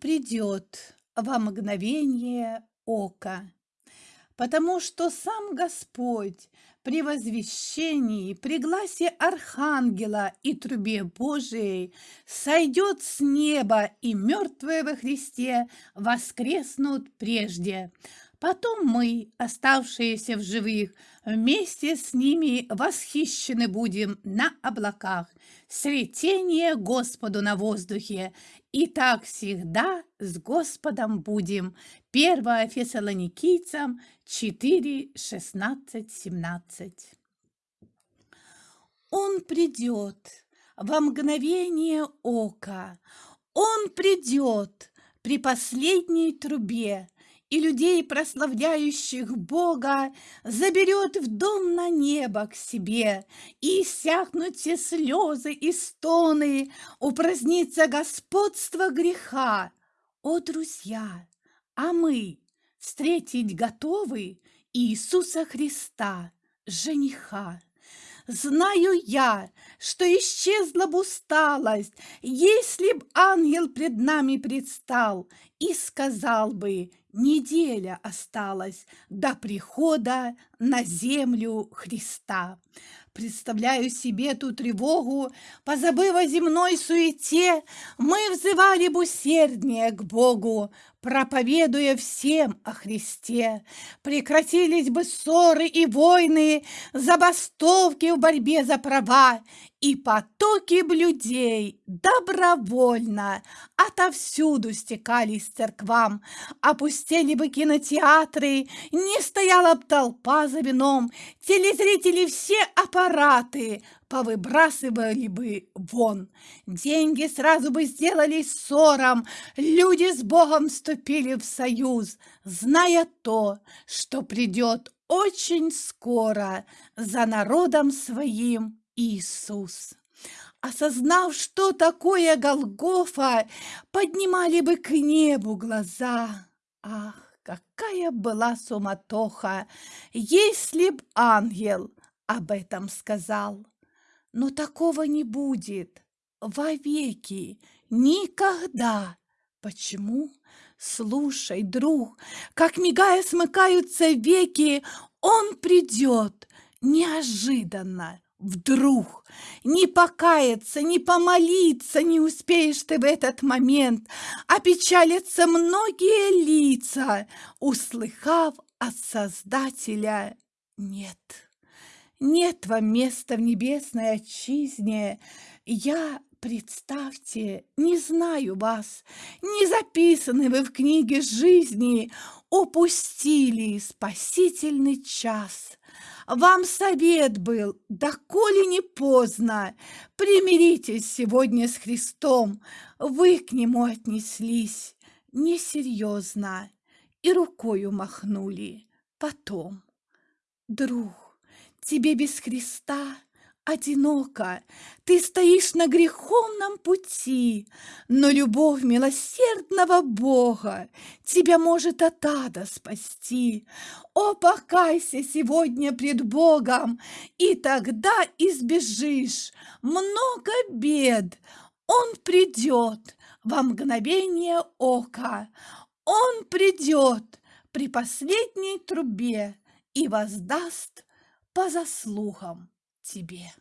придет во мгновение ока, потому что сам Господь при возвещении, при гласе Архангела и трубе Божией сойдет с неба, и мертвые во Христе воскреснут прежде. Потом мы, оставшиеся в живых, вместе с ними восхищены будем на облаках, сретение Господу на воздухе, и так всегда с Господом будем. 1 Фессалоникийцам 4, 16, 17. Он придет во мгновение ока, Он придет при последней трубе, и людей, прославляющих Бога, заберет в дом на небо к себе, и иссякнут все слезы и стоны, упразднится господство греха. О, друзья, а мы встретить готовы Иисуса Христа, жениха. Знаю я, что исчезла бы усталость, если б ангел пред нами предстал и сказал бы, неделя осталась до прихода на землю Христа. Представляю себе ту тревогу, позабыв о земной суете, мы взывали бы усерднее к Богу, проповедуя всем о Христе. Прекратились бы ссоры и войны, забастовки в борьбе за права, и потоки б людей добровольно отовсюду стекались церквам, опустили бы кинотеатры, не стояла б толпа за вином, телезрители все аппараты повыбрасывали бы вон. Деньги сразу бы сделались ссором, люди с Богом вступили в союз, зная то, что придет очень скоро за народом своим Иисус. Осознав, что такое Голгофа, поднимали бы к небу глаза. Ах, какая была суматоха, если б ангел об этом сказал. Но такого не будет вовеки, никогда. Почему? Слушай, друг, как мигая смыкаются веки, он придет неожиданно, вдруг. Не покаяться, не помолиться не успеешь ты в этот момент. Опечалятся многие лица, услыхав от Создателя «нет». Нет вам места в небесной отчизне. Я, представьте, не знаю вас, не записаны вы в книге жизни, упустили спасительный час. Вам совет был, доколе не поздно, примиритесь сегодня с Христом, вы к Нему отнеслись несерьезно и рукою махнули. Потом. Друг, Тебе без Христа одиноко, Ты стоишь на греховном пути, Но любовь милосердного Бога Тебя может от ада спасти. О, покайся сегодня пред Богом, И тогда избежишь много бед. Он придет во мгновение ока, Он придет при последней трубе и воздаст по заслугам тебе.